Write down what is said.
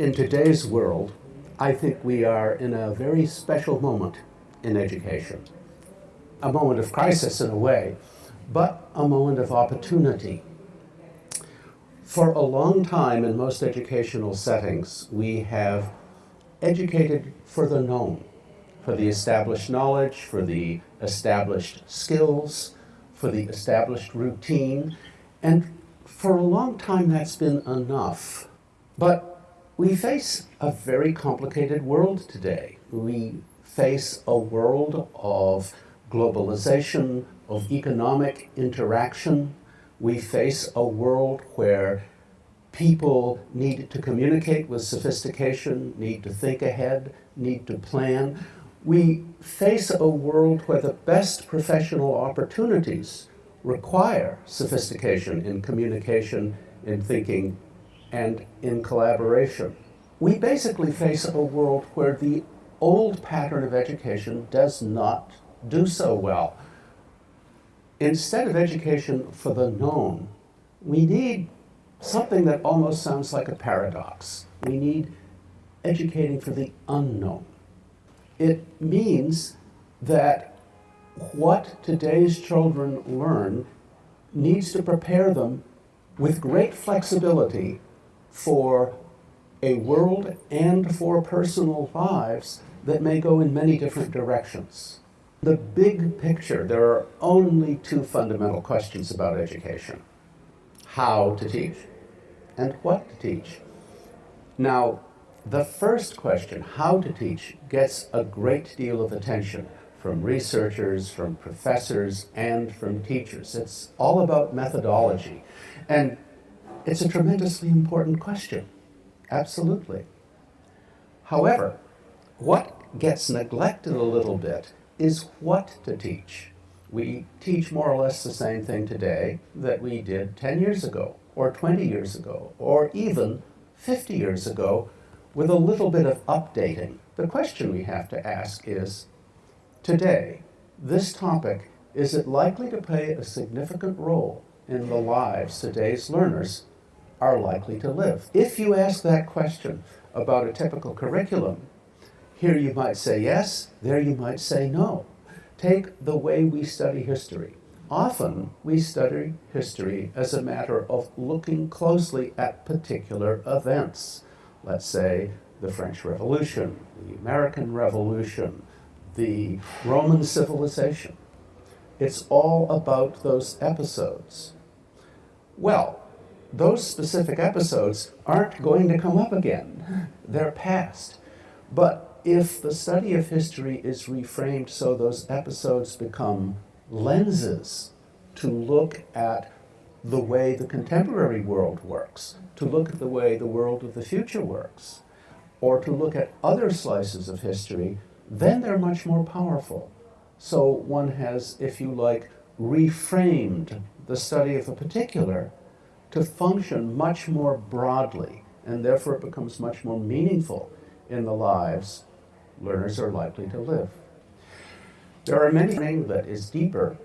In today's world, I think we are in a very special moment in education. A moment of crisis in a way, but a moment of opportunity. For a long time in most educational settings, we have educated for the known, for the established knowledge, for the established skills, for the established routine, and for a long time that's been enough. But we face a very complicated world today. We face a world of globalization, of economic interaction. We face a world where people need to communicate with sophistication, need to think ahead, need to plan. We face a world where the best professional opportunities require sophistication in communication, in thinking, and in collaboration. We basically face a world where the old pattern of education does not do so well. Instead of education for the known, we need something that almost sounds like a paradox. We need educating for the unknown. It means that what today's children learn needs to prepare them with great flexibility for a world and for personal lives that may go in many different directions. The big picture, there are only two fundamental questions about education. How to teach and what to teach. Now, the first question, how to teach, gets a great deal of attention from researchers, from professors, and from teachers. It's all about methodology. And it's a tremendously important question. Absolutely. However, what gets neglected a little bit is what to teach. We teach more or less the same thing today that we did 10 years ago, or 20 years ago, or even 50 years ago, with a little bit of updating. The question we have to ask is, today, this topic, is it likely to play a significant role in the lives today's learners are likely to live? If you ask that question about a typical curriculum, here you might say yes, there you might say no. Take the way we study history. Often we study history as a matter of looking closely at particular events. Let's say the French Revolution, the American Revolution, the Roman civilization. It's all about those episodes. Well, those specific episodes aren't going to come up again. They're past. But if the study of history is reframed so those episodes become lenses to look at the way the contemporary world works, to look at the way the world of the future works, or to look at other slices of history, then they're much more powerful. So one has, if you like, reframed the study of a particular to function much more broadly, and therefore it becomes much more meaningful in the lives learners are likely to live. There are many things that is deeper